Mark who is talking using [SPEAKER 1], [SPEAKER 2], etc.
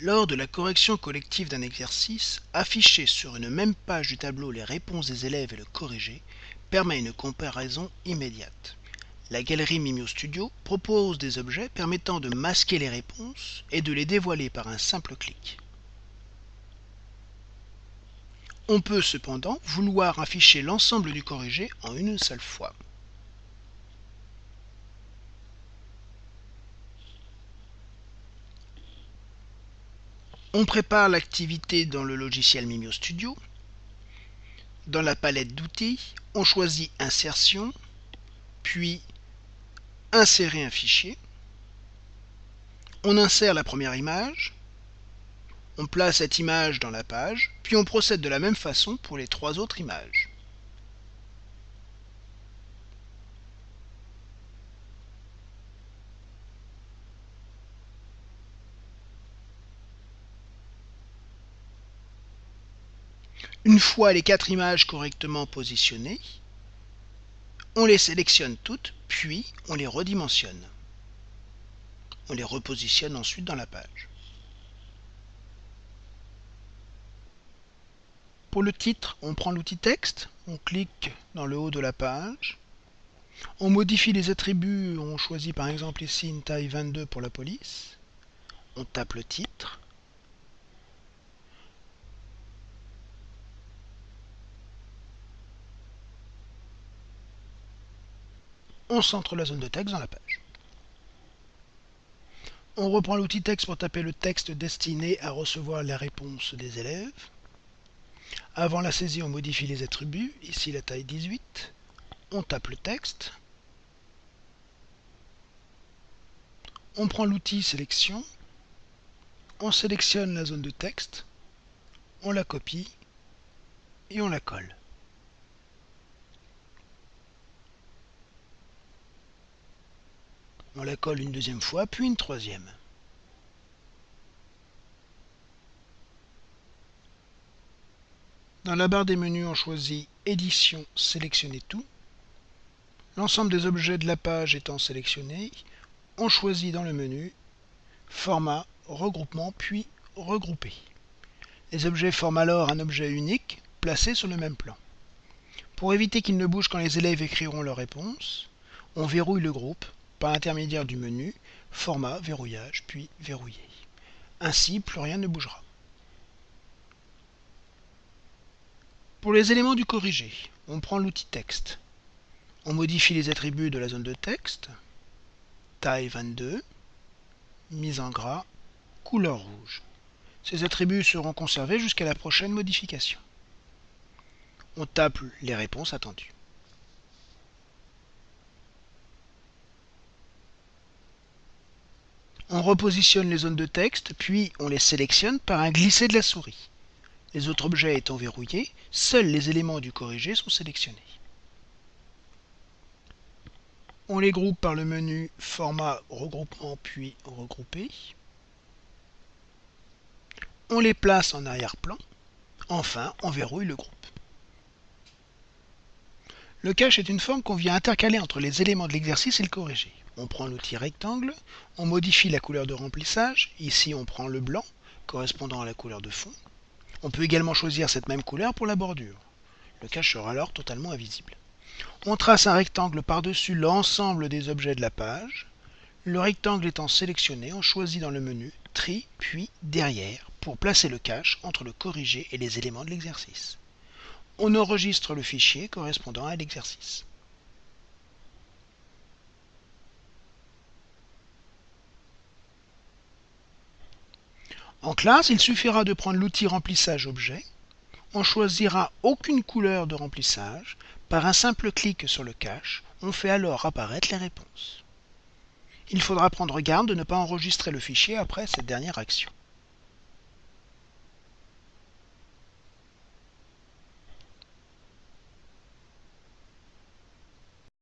[SPEAKER 1] Lors de la correction collective d'un exercice, afficher sur une même page du tableau les réponses des élèves et le corriger permet une comparaison immédiate. La galerie Mimio Studio propose des objets permettant de masquer les réponses et de les dévoiler par un simple clic. On peut cependant vouloir afficher l'ensemble du corrigé en une seule fois. On prépare l'activité dans le logiciel Mimio Studio. Dans la palette d'outils, on choisit Insertion, puis Insérer un fichier. On insère la première image. On place cette image dans la page, puis on procède de la même façon pour les trois autres images. Une fois les quatre images correctement positionnées, on les sélectionne toutes, puis on les redimensionne. On les repositionne ensuite dans la page. Pour le titre, on prend l'outil texte, on clique dans le haut de la page, on modifie les attributs, on choisit par exemple ici une taille 22 pour la police, on tape le titre, on centre la zone de texte dans la page. On reprend l'outil texte pour taper le texte destiné à recevoir la réponse des élèves. Avant la saisie, on modifie les attributs, ici la taille 18. On tape le texte. On prend l'outil sélection. On sélectionne la zone de texte. On la copie et on la colle. On la colle une deuxième fois, puis une troisième. Dans la barre des menus, on choisit Édition, sélectionner tout. L'ensemble des objets de la page étant sélectionnés, on choisit dans le menu Format, Regroupement, puis Regrouper. Les objets forment alors un objet unique, placé sur le même plan. Pour éviter qu'il ne bouge quand les élèves écriront leur réponse, on verrouille le groupe par l'intermédiaire du menu Format, Verrouillage, puis Verrouiller. Ainsi, plus rien ne bougera. Pour les éléments du corrigé, on prend l'outil texte. On modifie les attributs de la zone de texte, taille 22, mise en gras, couleur rouge. Ces attributs seront conservés jusqu'à la prochaine modification. On tape les réponses attendues. On repositionne les zones de texte, puis on les sélectionne par un glisser de la souris. Les autres objets étant verrouillés, seuls les éléments du corrigé sont sélectionnés. On les groupe par le menu Format, Regroupement puis Regrouper. On les place en arrière-plan. Enfin, on verrouille le groupe. Le cache est une forme qu'on vient intercaler entre les éléments de l'exercice et le corrigé. On prend l'outil rectangle, on modifie la couleur de remplissage, ici on prend le blanc, correspondant à la couleur de fond. On peut également choisir cette même couleur pour la bordure. Le cache sera alors totalement invisible. On trace un rectangle par-dessus l'ensemble des objets de la page. Le rectangle étant sélectionné, on choisit dans le menu Tri, puis Derrière, pour placer le cache entre le corrigé et les éléments de l'exercice on enregistre le fichier correspondant à l'exercice. En classe, il suffira de prendre l'outil remplissage objet. On choisira aucune couleur de remplissage. Par un simple clic sur le cache, on fait alors apparaître les réponses. Il faudra prendre garde de ne pas enregistrer le fichier après cette dernière action.